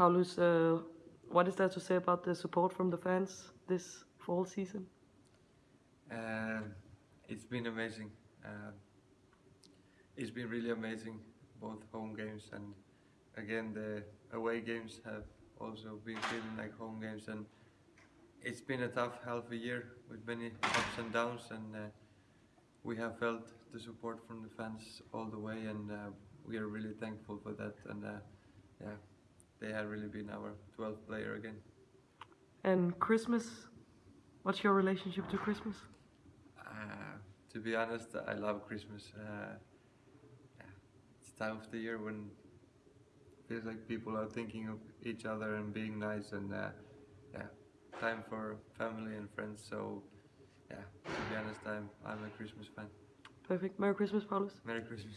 Paulus, uh, what is there to say about the support from the fans this fall season? Uh, it's been amazing. Uh, it's been really amazing, both home games and again the away games have also been feeling like home games and it's been a tough half a year with many ups and downs and uh, we have felt the support from the fans all the way and uh, we are really thankful for that and uh, yeah they have really been our 12th player again And Christmas, what's your relationship to Christmas? Uh, to be honest, I love Christmas. Uh, yeah, it's time of the year when it feels like people are thinking of each other and being nice, and uh, yeah, time for family and friends. So, yeah, to be honest, I'm I'm a Christmas fan. Perfect. Merry Christmas, Paulus. Merry Christmas.